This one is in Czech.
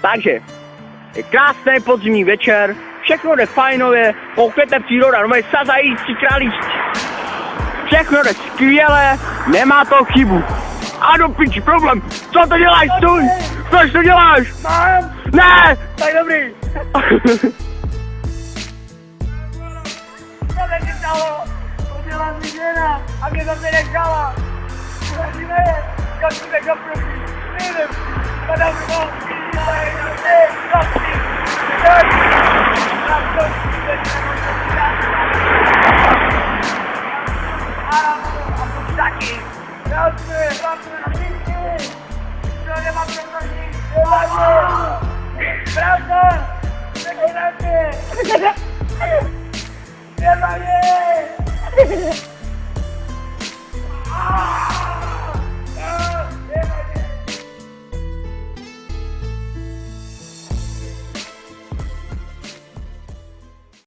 Takže, je krásný podzimní večer, všechno jde fajnově, koukněte příroda, no sazající králíčci. Všechno jde skvěle, nemá to chybu. A do piči, problém, co to děláš, stůj, proč to děláš? Mám, Ne! tak dobrý. Ti stalo? Udělala mi žena a mě zase nechala. Uvažíme je, jak si tak Yeah.